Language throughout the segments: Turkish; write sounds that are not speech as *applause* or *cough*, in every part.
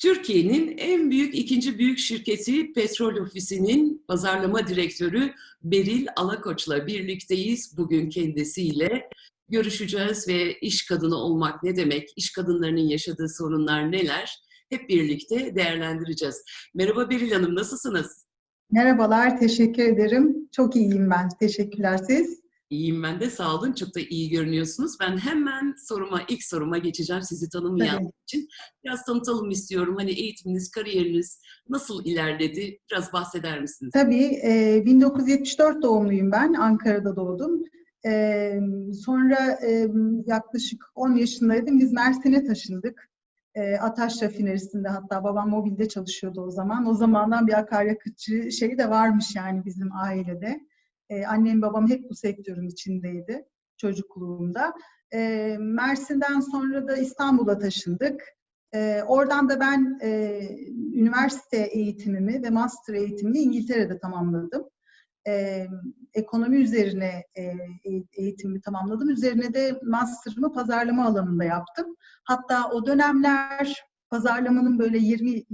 Türkiye'nin en büyük ikinci büyük şirketi Petrol Ofisi'nin pazarlama direktörü Beril Alakoç'la birlikteyiz. Bugün kendisiyle görüşeceğiz ve iş kadını olmak ne demek, iş kadınlarının yaşadığı sorunlar neler hep birlikte değerlendireceğiz. Merhaba Beril Hanım, nasılsınız? Merhabalar, teşekkür ederim. Çok iyiyim ben. Teşekkürler siz. İyiyim ben de sağ olun. Çok da iyi görünüyorsunuz. Ben hemen soruma, ilk soruma geçeceğim sizi tanımayan Tabii. için. Biraz tanıtalım istiyorum. Hani eğitiminiz, kariyeriniz nasıl ilerledi? Biraz bahseder misiniz? Tabii, e, 1974 doğumluyum ben. Ankara'da doğdum. E, sonra e, yaklaşık 10 yaşındaydım. Biz Mersin'e taşındık. E, Ataş rafinerisinde hatta babam mobilde çalışıyordu o zaman. O zamandan bir akaryakıtçı şeyi de varmış yani bizim ailede. E, annem babam hep bu sektörün içindeydi çocukluğumda. E, Mersin'den sonra da İstanbul'a taşındık. E, oradan da ben e, üniversite eğitimimi ve master eğitimimi İngiltere'de tamamladım. E, ekonomi üzerine e, eğitimimi tamamladım. Üzerine de master'ımı pazarlama alanında yaptım. Hatta o dönemler pazarlamanın böyle 20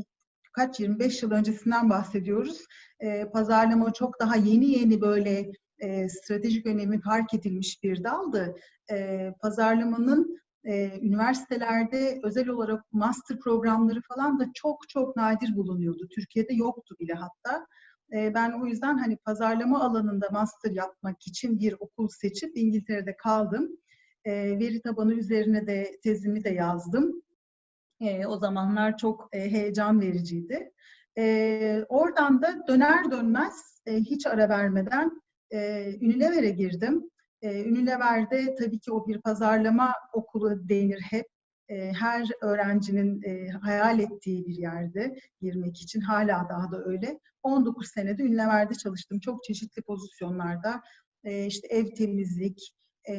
kaç 25 yıl öncesinden bahsediyoruz. E, pazarlama çok daha yeni yeni böyle e, stratejik önemi fark edilmiş bir daldı. E, pazarlamanın e, üniversitelerde özel olarak master programları falan da çok çok nadir bulunuyordu. Türkiye'de yoktu bile hatta. E, ben o yüzden hani pazarlama alanında master yapmak için bir okul seçip İngiltere'de kaldım. E, veri tabanı üzerine de tezimi de yazdım. E, o zamanlar çok e, heyecan vericiydi. E, oradan da döner dönmez e, hiç ara vermeden e, Unilever'e girdim. E, Unilever'de tabii ki o bir pazarlama okulu denir hep. E, her öğrencinin e, hayal ettiği bir yerde girmek için hala daha da öyle. 19 senede Unilever'de çalıştım. Çok çeşitli pozisyonlarda. E, işte ev temizlik, e,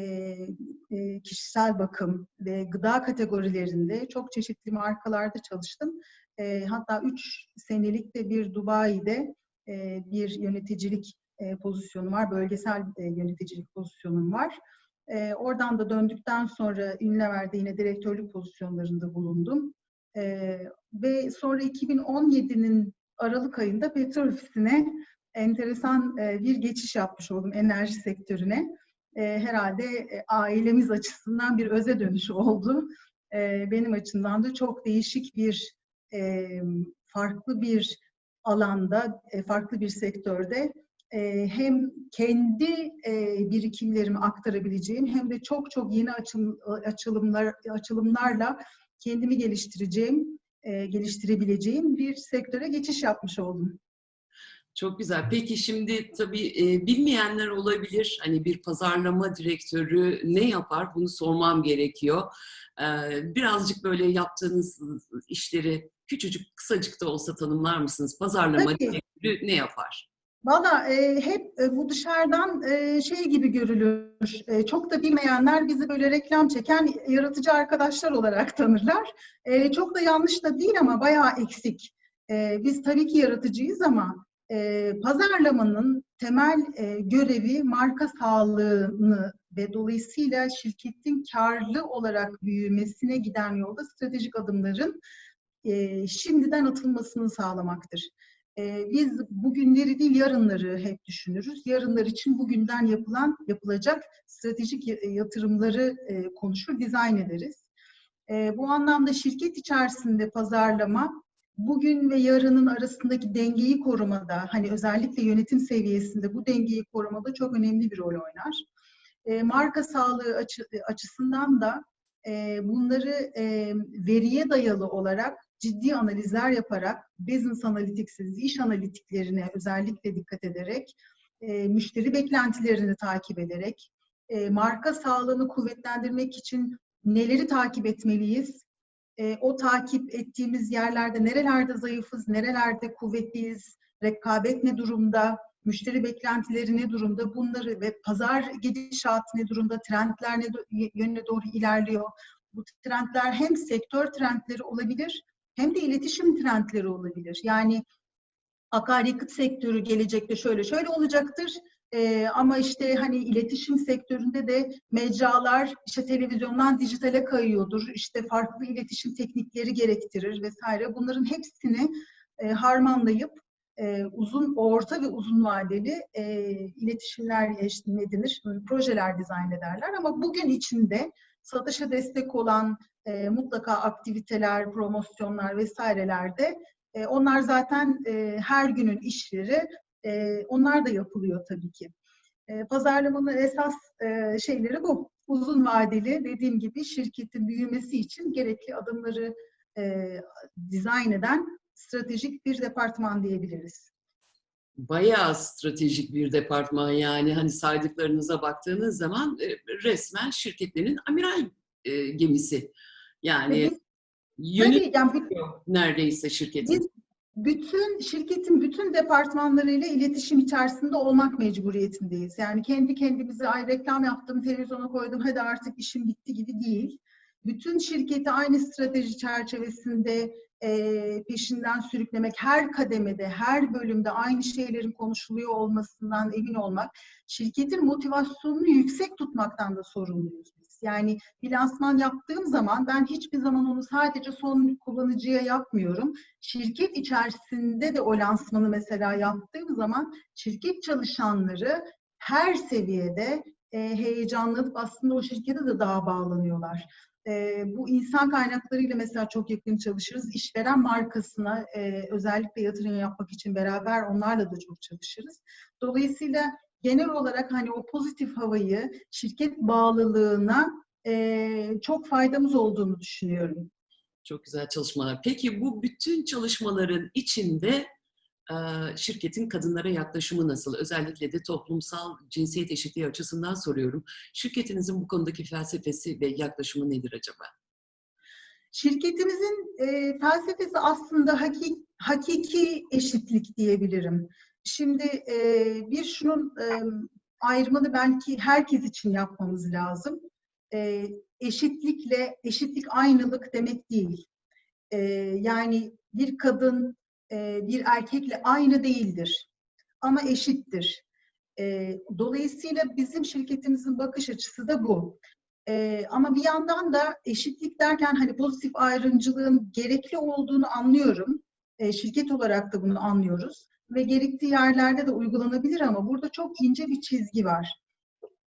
e, kişisel bakım ve gıda kategorilerinde çok çeşitli markalarda çalıştım. E, hatta 3 senelik de bir Dubai'de e, bir yöneticilik e, pozisyonum var, bölgesel e, yöneticilik pozisyonum var. E, oradan da döndükten sonra Unilever'de yine direktörlük pozisyonlarında bulundum. E, ve sonra 2017'nin Aralık ayında petrol ofisine enteresan e, bir geçiş yapmış oldum enerji sektörüne. E, herhalde e, ailemiz açısından bir öze dönüş oldu. E, benim açımdan da çok değişik bir, e, farklı bir alanda, e, farklı bir sektörde e, hem kendi e, birikimlerimi aktarabileceğim hem de çok çok yeni açım, açılımlar açılımlarla kendimi geliştireceğim, e, geliştirebileceğim bir sektöre geçiş yapmış oldum. Çok güzel. Peki şimdi tabii e, bilmeyenler olabilir. Hani bir pazarlama direktörü ne yapar? Bunu sormam gerekiyor. E, birazcık böyle yaptığınız işleri küçücük, kısacık da olsa tanımlar mısınız? Pazarlama Tabii. direktörü ne yapar? Valla e, hep e, bu dışarıdan e, şey gibi görülür. E, çok da bilmeyenler bizi böyle reklam çeken yaratıcı arkadaşlar olarak tanırlar. E, çok da yanlış da değil ama bayağı eksik. E, biz tabii ki yaratıcıyız ama e, pazarlamanın temel e, görevi marka sağlığını ve dolayısıyla şirketin karlı olarak büyümesine giden yolda stratejik adımların e, şimdiden atılmasını sağlamaktır. E, biz bugünleri değil yarınları hep düşünürüz. Yarınlar için bugünden yapılan, yapılacak stratejik yatırımları e, konuşur, dizayn ederiz. E, bu anlamda şirket içerisinde pazarlama bugün ve yarının arasındaki dengeyi korumada, hani özellikle yönetim seviyesinde bu dengeyi korumada çok önemli bir rol oynar. E, marka sağlığı açı, açısından da e, bunları e, veriye dayalı olarak ciddi analizler yaparak, business analytics'iz, iş analitiklerine özellikle dikkat ederek, e, müşteri beklentilerini takip ederek, e, marka sağlığını kuvvetlendirmek için neleri takip etmeliyiz? E, o takip ettiğimiz yerlerde nerelerde zayıfız, nerelerde kuvvetliyiz, rekabet ne durumda, müşteri beklentileri ne durumda, bunları ve pazar gidişatı ne durumda, trendler ne do- yönüne doğru ilerliyor. Bu trendler hem sektör trendleri olabilir, hem de iletişim trendleri olabilir. Yani akaryakıt sektörü gelecekte şöyle şöyle olacaktır. Ee, ama işte hani iletişim sektöründe de mecralar işte televizyondan dijitale kayıyordur. İşte farklı iletişim teknikleri gerektirir vesaire. Bunların hepsini e, harmanlayıp e, uzun, orta ve uzun vadeli e, iletişimler ne denir, projeler dizayn ederler. Ama bugün içinde satışa destek olan e, mutlaka aktiviteler, promosyonlar vesairelerde e, onlar zaten e, her günün işleri, e, onlar da yapılıyor tabii ki. E, pazarlamanın esas e, şeyleri bu. Uzun vadeli dediğim gibi şirketin büyümesi için gerekli adımları e, dizayn eden stratejik bir departman diyebiliriz. Bayağı stratejik bir departman yani hani saydıklarınıza baktığınız zaman e, resmen şirketlerin amiral e, gemisi. Yani yönetiyor tabii, yani neredeyse şirketin. Biz bütün şirketin bütün departmanlarıyla iletişim içerisinde olmak mecburiyetindeyiz. Yani kendi kendimize ay reklam yaptım, televizyona koydum, hadi artık işim bitti gibi değil. Bütün şirketi aynı strateji çerçevesinde e, peşinden sürüklemek, her kademede, her bölümde aynı şeylerin konuşuluyor olmasından emin olmak, şirketin motivasyonunu yüksek tutmaktan da sorumluyuz biz. Yani bir lansman yaptığım zaman ben hiçbir zaman onu sadece son kullanıcıya yapmıyorum. Şirket içerisinde de o lansmanı mesela yaptığım zaman şirket çalışanları her seviyede e, heyecanlanıp aslında o şirkete de daha bağlanıyorlar. E, bu insan kaynaklarıyla mesela çok yakın çalışırız. İşveren markasına e, özellikle yatırım yapmak için beraber onlarla da çok çalışırız. Dolayısıyla genel olarak hani o pozitif havayı şirket bağlılığına e, çok faydamız olduğunu düşünüyorum. Çok güzel çalışmalar. Peki bu bütün çalışmaların içinde şirketin kadınlara yaklaşımı nasıl? Özellikle de toplumsal cinsiyet eşitliği açısından soruyorum. Şirketinizin bu konudaki felsefesi ve yaklaşımı nedir acaba? Şirketimizin e, felsefesi aslında hakiki, hakiki eşitlik diyebilirim. Şimdi e, bir şunun e, ayrımını belki herkes için yapmamız lazım. E, eşitlikle, eşitlik aynılık demek değil. E, yani bir kadın e, bir erkekle aynı değildir. Ama eşittir. E, dolayısıyla bizim şirketimizin bakış açısı da bu. E, ama bir yandan da eşitlik derken hani pozitif ayrımcılığın gerekli olduğunu anlıyorum. E, şirket olarak da bunu anlıyoruz. Ve gerektiği yerlerde de uygulanabilir ama burada çok ince bir çizgi var.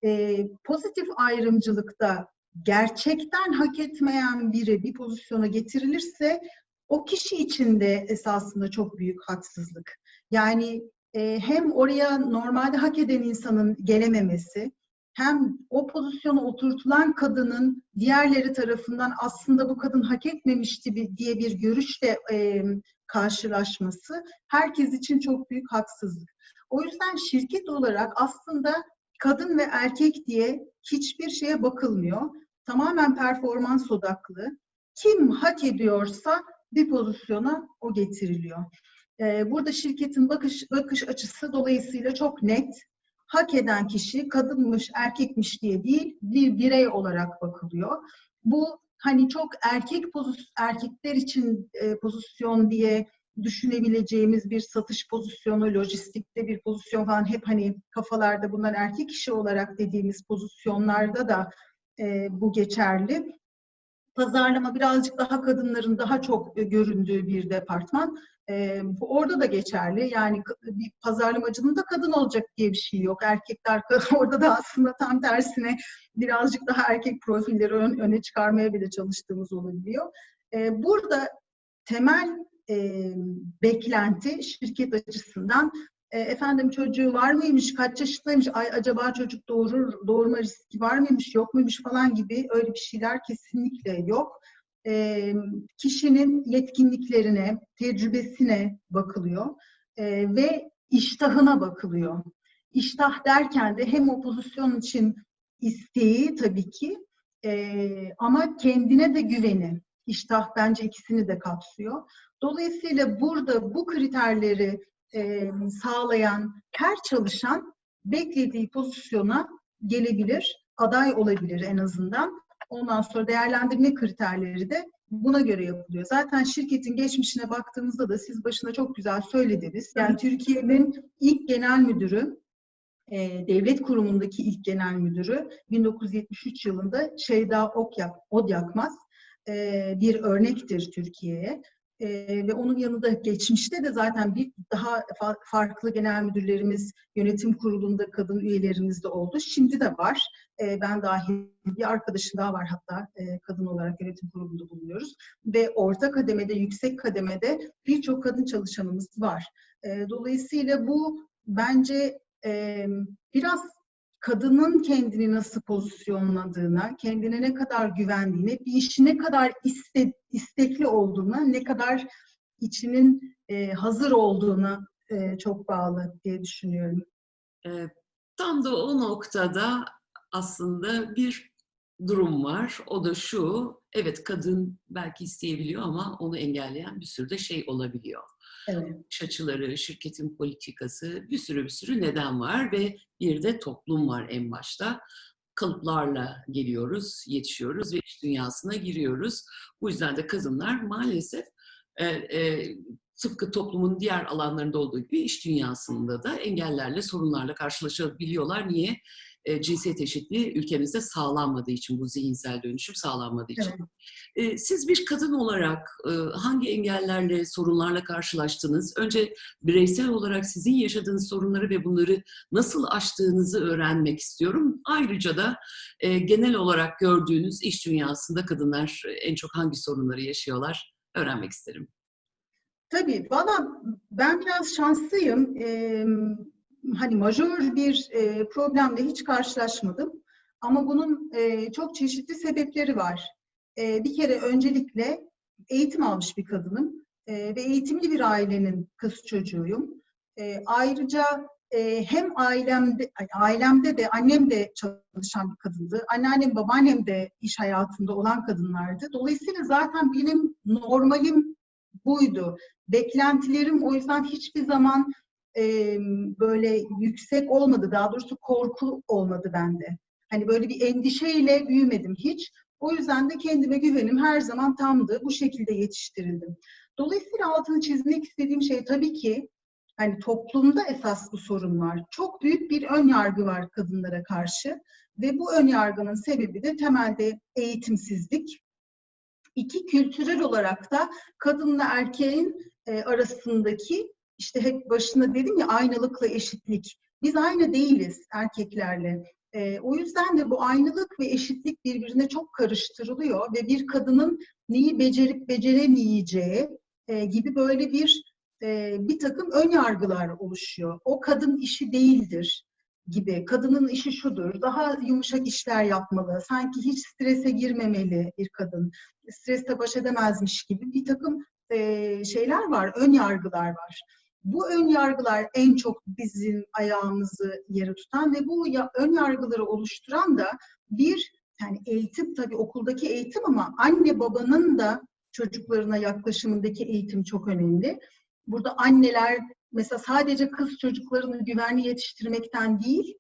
E, pozitif ayrımcılıkta gerçekten hak etmeyen biri bir pozisyona getirilirse o kişi için de esasında çok büyük haksızlık. Yani e, hem oraya normalde hak eden insanın gelememesi, hem o pozisyona oturtulan kadının diğerleri tarafından aslında bu kadın hak etmemişti diye bir görüşle e, karşılaşması herkes için çok büyük haksızlık. O yüzden şirket olarak aslında kadın ve erkek diye hiçbir şeye bakılmıyor. Tamamen performans odaklı. Kim hak ediyorsa bir pozisyona o getiriliyor. Ee, burada şirketin bakış, bakış açısı dolayısıyla çok net. Hak eden kişi kadınmış, erkekmiş diye değil, bir birey olarak bakılıyor. Bu hani çok erkek pozisyon, erkekler için e, pozisyon diye düşünebileceğimiz bir satış pozisyonu, lojistikte bir pozisyon falan hep hani kafalarda bunlar erkek kişi olarak dediğimiz pozisyonlarda da e, bu geçerli pazarlama birazcık daha kadınların daha çok e, göründüğü bir departman. Ee, orada da geçerli. Yani bir pazarlamacının da kadın olacak diye bir şey yok. Erkekler *laughs* orada da aslında tam tersine birazcık daha erkek profilleri ön, öne çıkarmaya bile çalıştığımız olabiliyor. Ee, burada temel e, beklenti şirket açısından e, efendim çocuğu var mıymış, kaç yaşındaymış, ay acaba çocuk doğurur, doğurma riski var mıymış, yok muymuş falan gibi öyle bir şeyler kesinlikle yok. E, kişinin yetkinliklerine, tecrübesine bakılıyor e, ve iştahına bakılıyor. İştah derken de hem o pozisyon için isteği tabii ki e, ama kendine de güveni. İştah bence ikisini de kapsıyor. Dolayısıyla burada bu kriterleri e, sağlayan her çalışan beklediği pozisyona gelebilir, aday olabilir en azından. Ondan sonra değerlendirme kriterleri de buna göre yapılıyor. Zaten şirketin geçmişine baktığımızda da siz başına çok güzel söylediniz. Yani Türkiye'nin ilk genel müdürü e, devlet kurumundaki ilk genel müdürü 1973 yılında Şeyda Okyak, Odyakmaz e, bir örnektir Türkiye'ye. E, ve onun yanında geçmişte de zaten bir daha fa- farklı genel müdürlerimiz yönetim kurulunda kadın üyelerimiz de oldu. Şimdi de var. E, ben dahil bir arkadaşım daha var hatta e, kadın olarak yönetim kurulunda bulunuyoruz. Ve orta kademede, yüksek kademede birçok kadın çalışanımız var. E, dolayısıyla bu bence e, biraz kadının kendini nasıl pozisyonladığına, kendine ne kadar güvendiğine, bir işi ne kadar iste, istekli olduğuna, ne kadar içinin e, hazır olduğuna e, çok bağlı diye düşünüyorum. E, tam da o noktada aslında bir durum var. O da şu, evet kadın belki isteyebiliyor ama onu engelleyen bir sürü de şey olabiliyor. Evet. İş açıları, şirketin politikası, bir sürü bir sürü neden var ve bir de toplum var en başta. Kalıplarla geliyoruz, yetişiyoruz ve iş dünyasına giriyoruz. Bu yüzden de kadınlar maalesef e, e, tıpkı toplumun diğer alanlarında olduğu gibi iş dünyasında da engellerle, sorunlarla karşılaşabiliyorlar. Niye? E, cinsiyet eşitliği ülkemizde sağlanmadığı için, bu zihinsel dönüşüm sağlanmadığı için. Evet. E, siz bir kadın olarak e, hangi engellerle, sorunlarla karşılaştınız? Önce bireysel olarak sizin yaşadığınız sorunları ve bunları nasıl aştığınızı öğrenmek istiyorum. Ayrıca da e, genel olarak gördüğünüz iş dünyasında kadınlar en çok hangi sorunları yaşıyorlar öğrenmek isterim. Tabii, valla ben biraz şanslıyım. Ee, hani majör bir e, problemle hiç karşılaşmadım. Ama bunun e, çok çeşitli sebepleri var. E, bir kere öncelikle eğitim almış bir kadınım e, ve eğitimli bir ailenin kız çocuğuyum. E, ayrıca e, hem ailemde ailemde de annem de çalışan bir kadındı. Anneannem, babaannem de iş hayatında olan kadınlardı. Dolayısıyla zaten benim normalim buydu. Beklentilerim o yüzden hiçbir zaman e, böyle yüksek olmadı. Daha doğrusu korku olmadı bende. Hani böyle bir endişeyle büyümedim hiç. O yüzden de kendime güvenim her zaman tamdı. Bu şekilde yetiştirildim. Dolayısıyla altını çizmek istediğim şey tabii ki hani toplumda esas bu sorun var. Çok büyük bir ön yargı var kadınlara karşı ve bu ön yargının sebebi de temelde eğitimsizlik. İki kültürel olarak da kadınla erkeğin arasındaki işte hep başında dedim ya aynalıkla eşitlik. Biz aynı değiliz erkeklerle. E, o yüzden de bu aynalık ve eşitlik birbirine çok karıştırılıyor ve bir kadının neyi becerip beceremeyeceği e, gibi böyle bir e, bir takım ön yargılar oluşuyor. O kadın işi değildir gibi. Kadının işi şudur, daha yumuşak işler yapmalı, sanki hiç strese girmemeli bir kadın, stresle baş edemezmiş gibi bir takım e, şeyler var, ön yargılar var. Bu ön yargılar en çok bizim ayağımızı yere tutan ve bu ön yargıları oluşturan da bir yani eğitim tabii okuldaki eğitim ama anne babanın da çocuklarına yaklaşımındaki eğitim çok önemli. Burada anneler mesela sadece kız çocuklarını güvenli yetiştirmekten değil,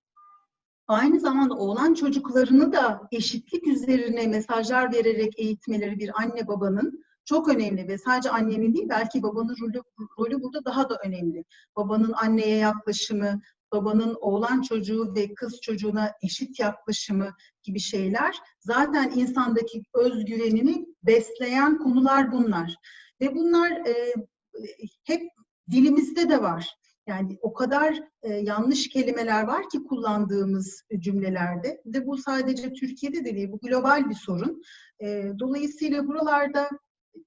aynı zamanda oğlan çocuklarını da eşitlik üzerine mesajlar vererek eğitmeleri bir anne babanın çok önemli ve sadece annenin değil belki babanın rolü, rolü burada daha da önemli. Babanın anneye yaklaşımı, babanın oğlan çocuğu ve kız çocuğuna eşit yaklaşımı gibi şeyler zaten insandaki özgüvenini besleyen konular bunlar. Ve bunlar e, hep dilimizde de var. Yani o kadar e, yanlış kelimeler var ki kullandığımız cümlelerde ve bu sadece Türkiye'de de değil, bu global bir sorun. E, dolayısıyla buralarda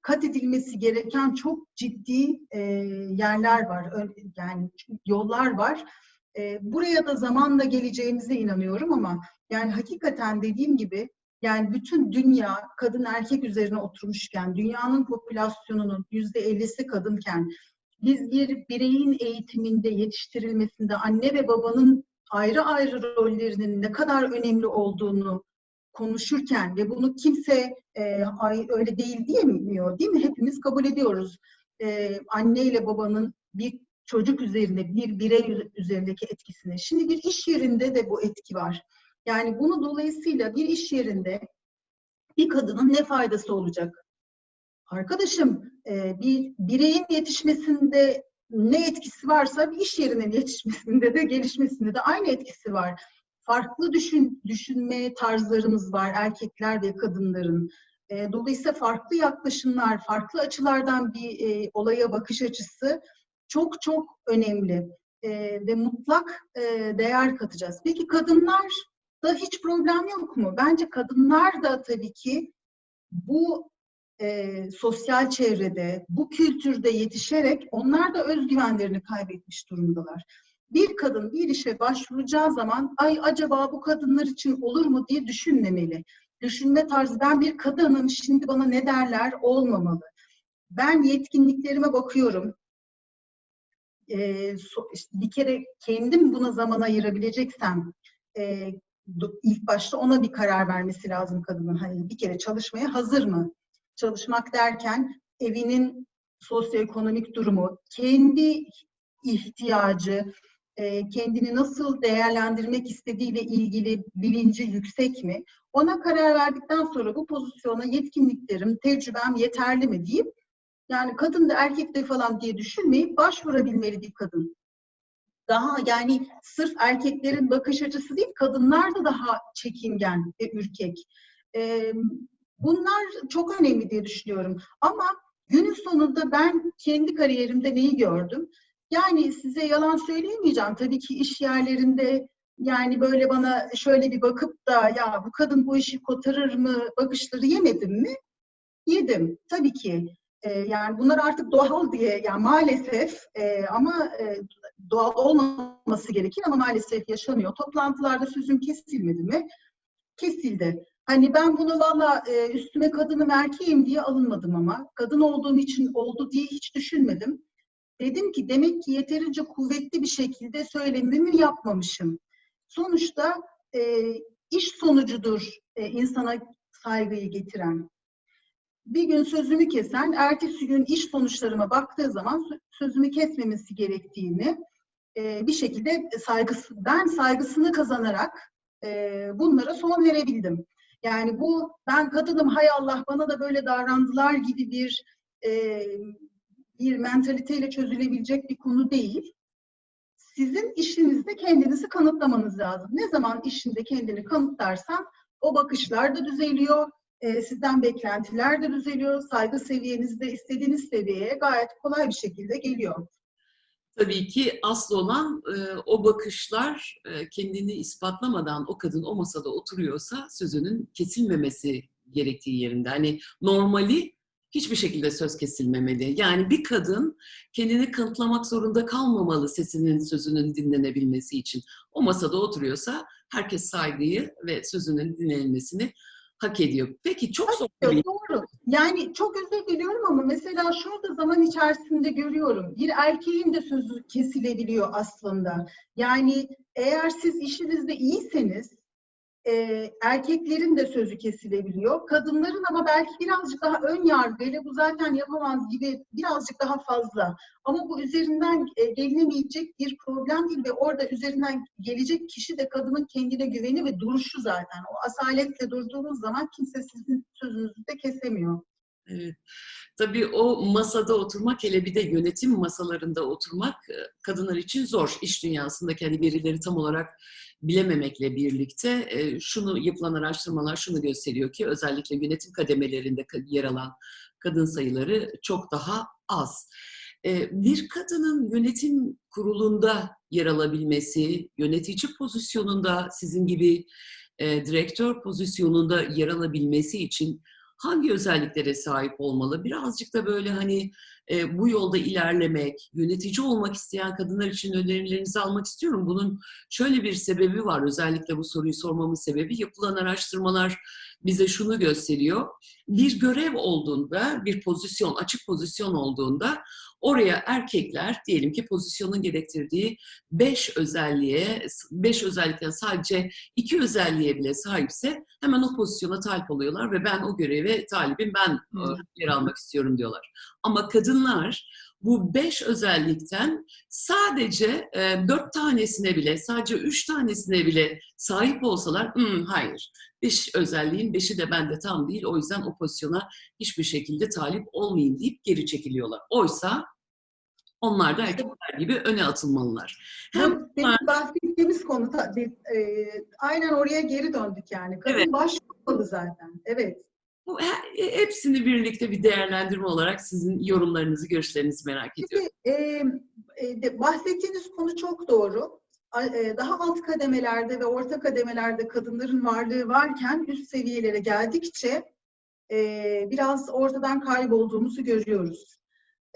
kat edilmesi gereken çok ciddi e, yerler var, yani yollar var. E, buraya da zamanla geleceğimize inanıyorum ama yani hakikaten dediğim gibi yani bütün dünya kadın erkek üzerine oturmuşken, dünyanın popülasyonunun yüzde ellisi kadınken, biz bir bireyin eğitiminde, yetiştirilmesinde anne ve babanın ayrı ayrı rollerinin ne kadar önemli olduğunu konuşurken ve bunu kimse e, ay, öyle değil diyemiyor değil mi? Hepimiz kabul ediyoruz. E, anne ile babanın bir çocuk üzerinde, bir birey üzerindeki etkisini. Şimdi bir iş yerinde de bu etki var. Yani bunu dolayısıyla bir iş yerinde bir kadının ne faydası olacak? Arkadaşım bir bireyin yetişmesinde ne etkisi varsa bir iş yerinin yetişmesinde de gelişmesinde de aynı etkisi var. Farklı düşün, düşünme tarzlarımız var erkekler ve kadınların. E, dolayısıyla farklı yaklaşımlar, farklı açılardan bir e, olaya bakış açısı çok çok önemli e, ve mutlak e, değer katacağız. Peki kadınlar da hiç problem yok mu? Bence kadınlar da tabii ki bu e, sosyal çevrede, bu kültürde yetişerek onlar da özgüvenlerini kaybetmiş durumdalar. Bir kadın bir işe başvuracağı zaman ay acaba bu kadınlar için olur mu diye düşünmemeli. Düşünme tarzı ben bir kadınım şimdi bana ne derler olmamalı. Ben yetkinliklerime bakıyorum. Ee, bir kere kendim buna zaman ayırabileceksem e, ilk başta ona bir karar vermesi lazım kadının. Hani bir kere çalışmaya hazır mı? Çalışmak derken evinin sosyoekonomik durumu, kendi ihtiyacı, e, kendini nasıl değerlendirmek istediğiyle ilgili bilinci yüksek mi? Ona karar verdikten sonra bu pozisyona yetkinliklerim, tecrübem yeterli mi deyip yani kadın da erkek de falan diye düşünmeyip başvurabilmeli bir kadın. Daha yani sırf erkeklerin bakış açısı değil, kadınlar da daha çekingen ve ürkek. E, bunlar çok önemli diye düşünüyorum. Ama günün sonunda ben kendi kariyerimde neyi gördüm? Yani size yalan söyleyemeyeceğim. Tabii ki iş yerlerinde yani böyle bana şöyle bir bakıp da ya bu kadın bu işi kotarır mı bakışları yemedim mi? Yedim. Tabii ki. Ee, yani bunlar artık doğal diye yani maalesef e, ama e, doğal olmaması gerekir ama maalesef yaşanıyor. Toplantılarda sözüm kesilmedi mi? Kesildi. Hani ben bunu valla e, üstüme kadınım erkeğim diye alınmadım ama kadın olduğum için oldu diye hiç düşünmedim. Dedim ki demek ki yeterince kuvvetli bir şekilde söylemimi yapmamışım. Sonuçta e, iş sonucudur e, insana saygıyı getiren. Bir gün sözümü kesen, ertesi gün iş sonuçlarıma baktığı zaman sözümü kesmemesi gerektiğini e, bir şekilde saygısı, ben saygısını kazanarak e, bunlara son verebildim. Yani bu ben kadınım hay Allah bana da böyle davrandılar gibi bir e, bir mentaliteyle çözülebilecek bir konu değil. Sizin işinizde kendinizi kanıtlamanız lazım. Ne zaman işinde kendini kanıtlarsan o bakışlar da düzeliyor, e, sizden beklentiler de düzeliyor, saygı seviyeniz de istediğiniz seviyeye gayet kolay bir şekilde geliyor. Tabii ki asıl olan e, o bakışlar e, kendini ispatlamadan o kadın o masada oturuyorsa sözünün kesilmemesi gerektiği yerinde. Hani normali hiçbir şekilde söz kesilmemeli. Yani bir kadın kendini kanıtlamak zorunda kalmamalı sesinin, sözünün dinlenebilmesi için. O masada oturuyorsa herkes saygıyı ve sözünün dinlenmesini hak ediyor. Peki çok zor. Doğru. Yani çok özür diliyorum ama mesela şurada zaman içerisinde görüyorum. Bir erkeğin de sözü kesilebiliyor aslında. Yani eğer siz işinizde iyiyseniz e, erkeklerin de sözü kesilebiliyor. Kadınların ama belki birazcık daha ön yargıyla bu zaten yapamaz gibi birazcık daha fazla. Ama bu üzerinden e, gelinemeyecek bir problem değil ve orada üzerinden gelecek kişi de kadının kendine güveni ve duruşu zaten. O asaletle durduğunuz zaman kimse sizin sözünüzü de kesemiyor. Evet. Tabii o masada oturmak, hele bir de yönetim masalarında oturmak e, kadınlar için zor. İş dünyasındaki hani verileri tam olarak bilememekle birlikte e, şunu yapılan araştırmalar şunu gösteriyor ki özellikle yönetim kademelerinde yer alan kadın sayıları çok daha az. E, bir kadının yönetim kurulunda yer alabilmesi, yönetici pozisyonunda sizin gibi direktör pozisyonunda yer alabilmesi için hangi özelliklere sahip olmalı? Birazcık da böyle hani e, bu yolda ilerlemek, yönetici olmak isteyen kadınlar için önerilerinizi almak istiyorum. Bunun şöyle bir sebebi var. Özellikle bu soruyu sormamın sebebi yapılan araştırmalar bize şunu gösteriyor. Bir görev olduğunda, bir pozisyon, açık pozisyon olduğunda oraya erkekler diyelim ki pozisyonun gerektirdiği beş özelliğe, beş özellikten sadece iki özelliğe bile sahipse hemen o pozisyona talip oluyorlar ve ben o göreve talibim, ben yer almak istiyorum diyorlar. Ama kadınlar bu beş özellikten sadece e, dört tanesine bile, sadece üç tanesine bile sahip olsalar, hmm, hayır, beş özelliğin beşi de bende tam değil, o yüzden o pozisyona hiçbir şekilde talip olmayayım deyip geri çekiliyorlar. Oysa Onlar da erkekler gibi öne atılmalılar. Hem demin bahsettiğimiz konu e, aynen oraya geri döndük yani. Kadın Evet. başvurmalı zaten. Evet. Bu he- hepsini birlikte bir değerlendirme olarak sizin yorumlarınızı, görüşlerinizi merak ediyorum. Şimdi e, e, bahsettiğiniz konu çok doğru. E, Daha alt kademelerde ve orta kademelerde kadınların varlığı varken üst seviyelere geldikçe e, biraz ortadan kaybolduğumuzu görüyoruz.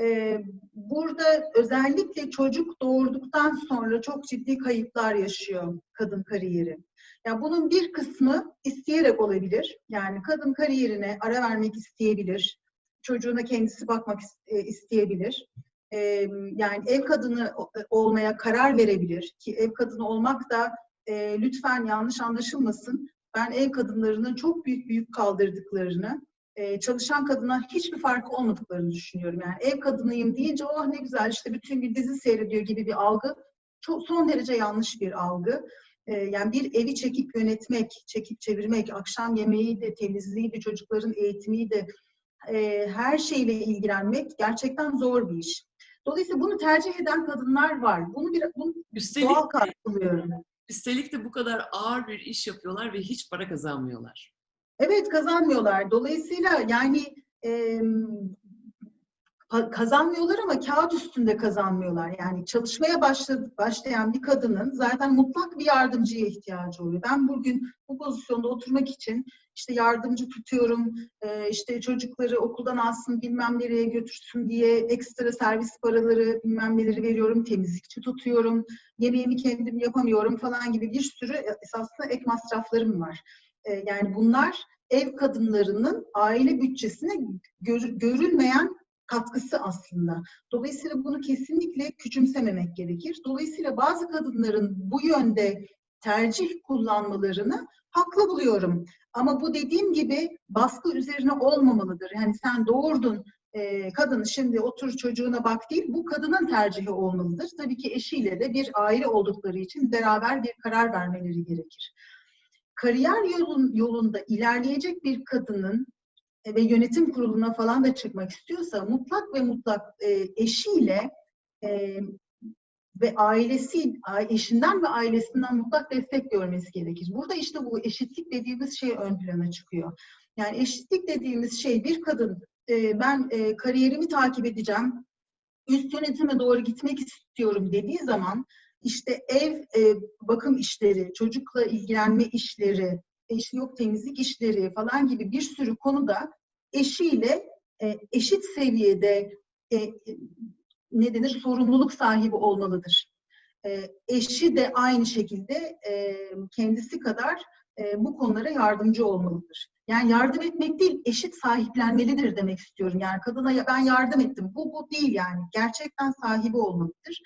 E, Burada özellikle çocuk doğurduktan sonra çok ciddi kayıplar yaşıyor kadın kariyeri. Ya bunun bir kısmı isteyerek olabilir. Yani kadın kariyerine ara vermek isteyebilir. Çocuğuna kendisi bakmak e, isteyebilir. Ee, yani ev kadını o- olmaya karar verebilir ki ev kadını olmak da e, lütfen yanlış anlaşılmasın. Ben ev kadınlarının çok büyük büyük kaldırdıklarını, e, çalışan kadına hiçbir farkı olmadıklarını düşünüyorum. Yani ev kadınıyım deyince oh ne güzel işte bütün gün dizi seyrediyor gibi bir algı çok son derece yanlış bir algı. Ee, yani bir evi çekip yönetmek, çekip çevirmek, akşam yemeği de, temizliği de, çocukların eğitimi de e, her şeyle ilgilenmek gerçekten zor bir iş. Dolayısıyla bunu tercih eden kadınlar var. Bunu bir bunu Üstelik, doğal karşılıyorum. üstelik de bu kadar ağır bir iş yapıyorlar ve hiç para kazanmıyorlar. Evet kazanmıyorlar. Dolayısıyla yani e, kazanmıyorlar ama kağıt üstünde kazanmıyorlar. Yani çalışmaya başladı, başlayan bir kadının zaten mutlak bir yardımcıya ihtiyacı oluyor. Ben bugün bu pozisyonda oturmak için işte yardımcı tutuyorum, e, işte çocukları okuldan alsın bilmem nereye götürsün diye ekstra servis paraları bilmem neleri veriyorum, temizlikçi tutuyorum, yemeğimi kendim yapamıyorum falan gibi bir sürü esasında ek masraflarım var. E, yani bunlar ev kadınlarının aile bütçesine gör- görülmeyen katkısı aslında. Dolayısıyla bunu kesinlikle küçümsememek gerekir. Dolayısıyla bazı kadınların bu yönde tercih kullanmalarını haklı buluyorum. Ama bu dediğim gibi baskı üzerine olmamalıdır. Yani sen doğurdun e, kadını şimdi otur çocuğuna bak değil, bu kadının tercihi olmalıdır. Tabii ki eşiyle de bir aile oldukları için beraber bir karar vermeleri gerekir kariyer yolun, yolunda ilerleyecek bir kadının ve yönetim kuruluna falan da çıkmak istiyorsa mutlak ve mutlak e, eşiyle e, ve ailesi, eşinden ve ailesinden mutlak destek görmesi gerekir. Burada işte bu eşitlik dediğimiz şey ön plana çıkıyor. Yani eşitlik dediğimiz şey bir kadın e, ben e, kariyerimi takip edeceğim, üst yönetime doğru gitmek istiyorum dediği zaman işte ev e, bakım işleri, çocukla ilgilenme işleri, işte yok temizlik işleri falan gibi bir sürü konuda eşiyle e, eşit seviyede e, ne denir sorumluluk sahibi olmalıdır. E, eşi de aynı şekilde e, kendisi kadar e, bu konulara yardımcı olmalıdır. Yani yardım etmek değil, eşit sahiplenmelidir demek istiyorum. Yani kadına ben yardım ettim. Bu bu değil yani. Gerçekten sahibi olmalıdır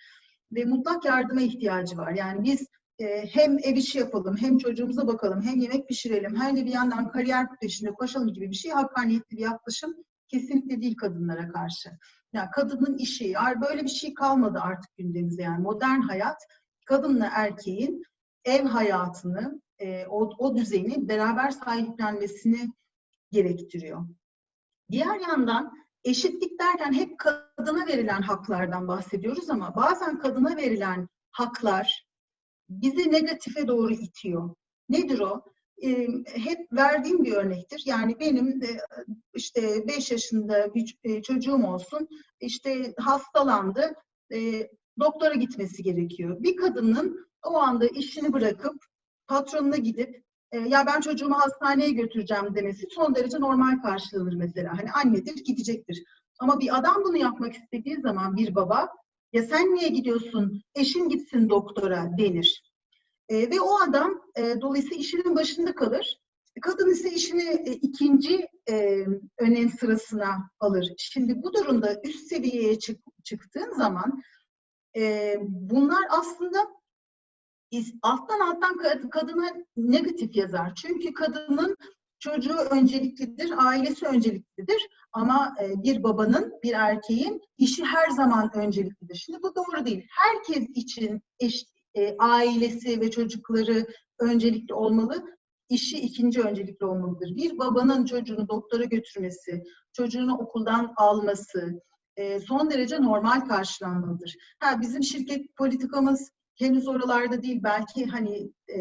ve mutlak yardıma ihtiyacı var. Yani biz e, hem ev işi yapalım, hem çocuğumuza bakalım, hem yemek pişirelim, hem de bir yandan kariyer peşinde koşalım gibi bir şey hakkaniyetli bir yaklaşım kesinlikle değil kadınlara karşı. Yani kadının işi, böyle bir şey kalmadı artık gündemimizde yani modern hayat kadınla erkeğin ev hayatını, e, o, o düzeni beraber sahiplenmesini gerektiriyor. Diğer yandan eşitlik derken hep kadına verilen haklardan bahsediyoruz ama bazen kadına verilen haklar bizi negatife doğru itiyor. Nedir o? Ee, hep verdiğim bir örnektir. Yani benim de işte 5 yaşında bir ç- çocuğum olsun, işte hastalandı, e, doktora gitmesi gerekiyor. Bir kadının o anda işini bırakıp patronuna gidip e, ya ben çocuğumu hastaneye götüreceğim demesi son derece normal karşılanır mesela. Hani annedir gidecektir. Ama bir adam bunu yapmak istediği zaman bir baba ya sen niye gidiyorsun eşin gitsin doktora denir. E, ve o adam e, dolayısıyla işinin başında kalır. Kadın ise işini e, ikinci e, önem sırasına alır. Şimdi bu durumda üst seviyeye çık, çıktığın zaman e, bunlar aslında alttan alttan kad- kadına negatif yazar. Çünkü kadının çocuğu önceliklidir, ailesi önceliklidir. Ama e, bir babanın, bir erkeğin işi her zaman önceliklidir. Şimdi bu doğru değil. Herkes için eş, e, ailesi ve çocukları öncelikli olmalı. İşi ikinci öncelikli olmalıdır. Bir babanın çocuğunu doktora götürmesi, çocuğunu okuldan alması, e, son derece normal karşılanmalıdır. Ha, bizim şirket politikamız henüz oralarda değil. Belki hani e,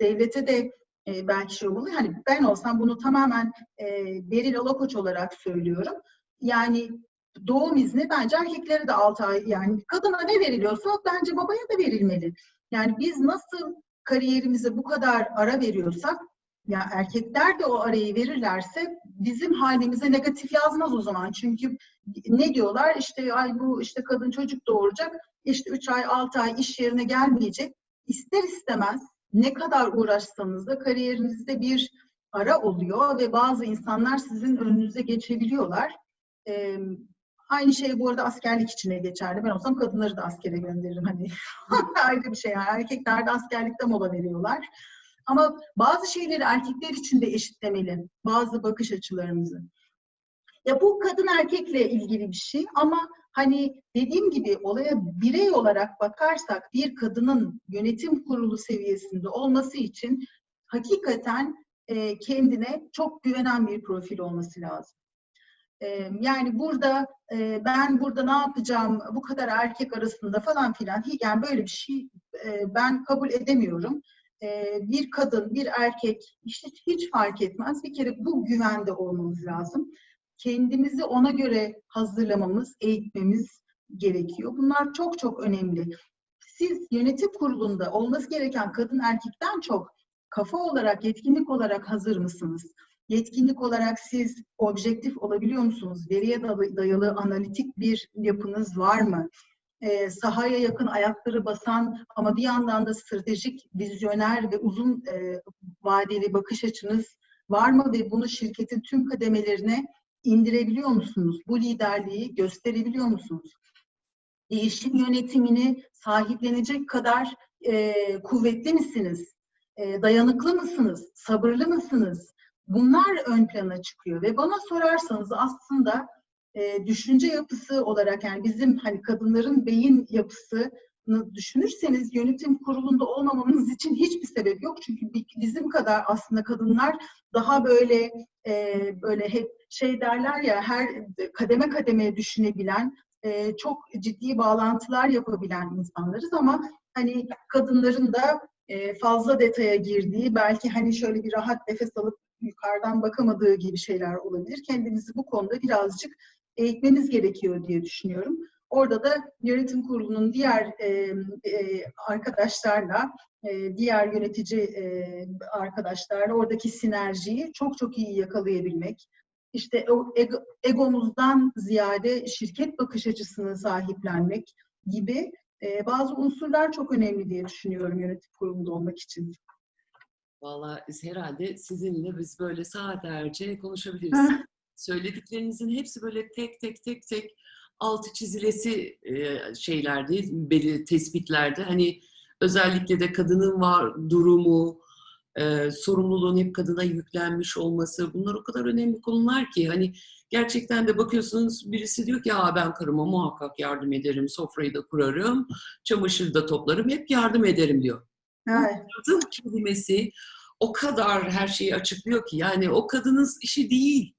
devlete de e, belki şey olmalı. Hani ben olsam bunu tamamen e, Beril Alakoç olarak söylüyorum. Yani doğum izni bence erkeklere de 6 ay yani kadına ne veriliyorsa bence babaya da verilmeli. Yani biz nasıl kariyerimize bu kadar ara veriyorsak ya erkekler de o arayı verirlerse bizim halimize negatif yazmaz o zaman. Çünkü ne diyorlar? İşte ay bu işte kadın çocuk doğuracak. işte 3 ay 6 ay iş yerine gelmeyecek. İster istemez ne kadar uğraşsanız da kariyerinizde bir ara oluyor ve bazı insanlar sizin önünüze geçebiliyorlar. Ee, aynı şey bu arada askerlik içine geçerli. Ben olsam kadınları da askere gönderirim. Hani *laughs* ayrı bir şey. Yani erkekler de askerlikte mola veriyorlar. Ama bazı şeyleri erkekler için de eşitlemeli. Bazı bakış açılarımızı. Ya bu kadın erkekle ilgili bir şey ama hani dediğim gibi olaya birey olarak bakarsak bir kadının yönetim kurulu seviyesinde olması için hakikaten e, kendine çok güvenen bir profil olması lazım. E, yani burada e, ben burada ne yapacağım bu kadar erkek arasında falan filan yani böyle bir şey e, ben kabul edemiyorum e, bir kadın, bir erkek işte hiç fark etmez. Bir kere bu güvende olmamız lazım. Kendimizi ona göre hazırlamamız, eğitmemiz gerekiyor. Bunlar çok çok önemli. Siz yönetim kurulunda olması gereken kadın erkekten çok kafa olarak, yetkinlik olarak hazır mısınız? Yetkinlik olarak siz objektif olabiliyor musunuz? Veriye dayalı analitik bir yapınız var mı? e, sahaya yakın ayakları basan ama bir yandan da stratejik, vizyoner ve uzun e, vadeli bakış açınız var mı ve bunu şirketin tüm kademelerine indirebiliyor musunuz? Bu liderliği gösterebiliyor musunuz? Değişim yönetimini sahiplenecek kadar e, kuvvetli misiniz? E, dayanıklı mısınız? Sabırlı mısınız? Bunlar ön plana çıkıyor ve bana sorarsanız aslında e, düşünce yapısı olarak yani bizim hani kadınların beyin yapısını düşünürseniz yönetim kurulunda olmamamız için hiçbir sebep yok. Çünkü bizim kadar aslında kadınlar daha böyle e, böyle hep şey derler ya her kademe kademe düşünebilen e, çok ciddi bağlantılar yapabilen insanlarız ama hani kadınların da e, fazla detaya girdiği belki hani şöyle bir rahat nefes alıp yukarıdan bakamadığı gibi şeyler olabilir. Kendimizi bu konuda birazcık eğitmemiz gerekiyor diye düşünüyorum. Orada da yönetim kurulunun diğer e, e, arkadaşlarla, e, diğer yönetici e, arkadaşlarla oradaki sinerjiyi çok çok iyi yakalayabilmek, işte o ego, egomuzdan ziyade şirket bakış açısını sahiplenmek gibi e, bazı unsurlar çok önemli diye düşünüyorum yönetim kurulunda olmak için. Vallahi herhalde sizinle biz böyle saatlerce konuşabiliriz söylediklerinizin hepsi böyle tek tek tek tek altı çizilesi şeylerdi, belli tespitlerde. Hani özellikle de kadının var durumu, sorumluluğun hep kadına yüklenmiş olması bunlar o kadar önemli konular ki hani gerçekten de bakıyorsunuz birisi diyor ki ya ben karıma muhakkak yardım ederim, sofrayı da kurarım, çamaşırı da toplarım, hep yardım ederim diyor. Evet. Kadın kelimesi o kadar her şeyi açıklıyor ki yani o kadının işi değil.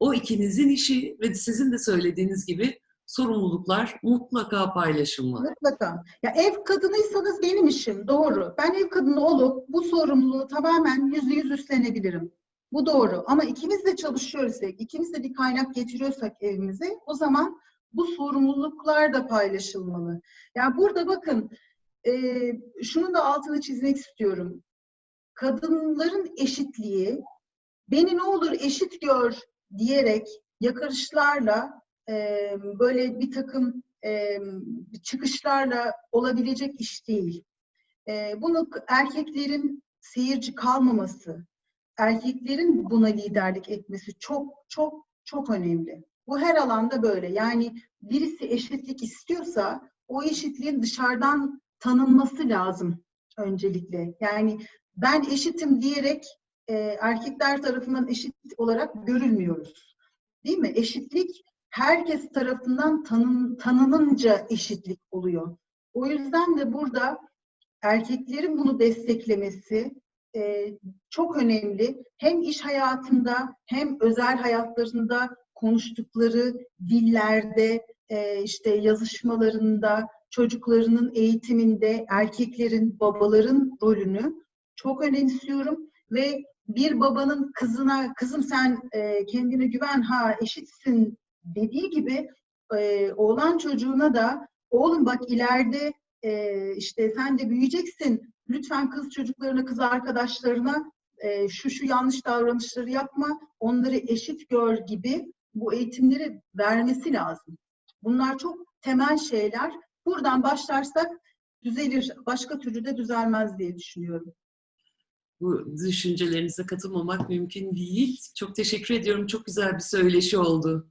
O ikinizin işi ve sizin de söylediğiniz gibi sorumluluklar mutlaka paylaşılmalı. Mutlaka. Ya ev kadınıysanız benim işim doğru. Ben ev kadını olup bu sorumluluğu tamamen yüzde yüz üstlenebilirim. Bu doğru. Ama ikimiz de çalışıyorsak, ikimiz de bir kaynak getiriyorsak evimize o zaman bu sorumluluklar da paylaşılmalı. Yani burada bakın e, şunun da altını çizmek istiyorum. Kadınların eşitliği beni ne olur eşit gör diyerek yakarışlarla e, böyle bir takım e, çıkışlarla olabilecek iş değil. E, bunu erkeklerin seyirci kalmaması, erkeklerin buna liderlik etmesi çok çok çok önemli. Bu her alanda böyle. Yani birisi eşitlik istiyorsa o eşitliğin dışarıdan tanınması lazım öncelikle. Yani ben eşitim diyerek e, erkekler tarafından eşit olarak görülmüyoruz. Değil mi? Eşitlik herkes tarafından tanın, tanınınca eşitlik oluyor. O yüzden de burada erkeklerin bunu desteklemesi e, çok önemli. Hem iş hayatında hem özel hayatlarında konuştukları dillerde e, işte yazışmalarında, çocuklarının eğitiminde erkeklerin, babaların rolünü çok önemsiyorum ve bir babanın kızına, kızım sen e, kendine güven ha eşitsin dediği gibi e, oğlan çocuğuna da oğlum bak ileride e, işte sen de büyüyeceksin. Lütfen kız çocuklarına, kız arkadaşlarına e, şu şu yanlış davranışları yapma, onları eşit gör gibi bu eğitimleri vermesi lazım. Bunlar çok temel şeyler. Buradan başlarsak düzelir. Başka türlü de düzelmez diye düşünüyorum. Bu düşüncelerinize katılmamak mümkün değil. Çok teşekkür ediyorum. Çok güzel bir söyleşi oldu.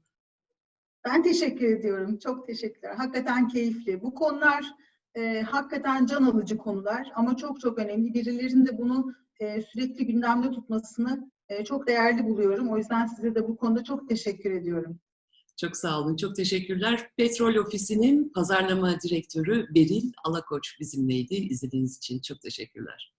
Ben teşekkür ediyorum. Çok teşekkürler. Hakikaten keyifli. Bu konular e, hakikaten can alıcı konular ama çok çok önemli. Birilerinin de bunu e, sürekli gündemde tutmasını e, çok değerli buluyorum. O yüzden size de bu konuda çok teşekkür ediyorum. Çok sağ olun. Çok teşekkürler. Petrol Ofisi'nin pazarlama direktörü Beril Alakoç bizimleydi. İzlediğiniz için çok teşekkürler.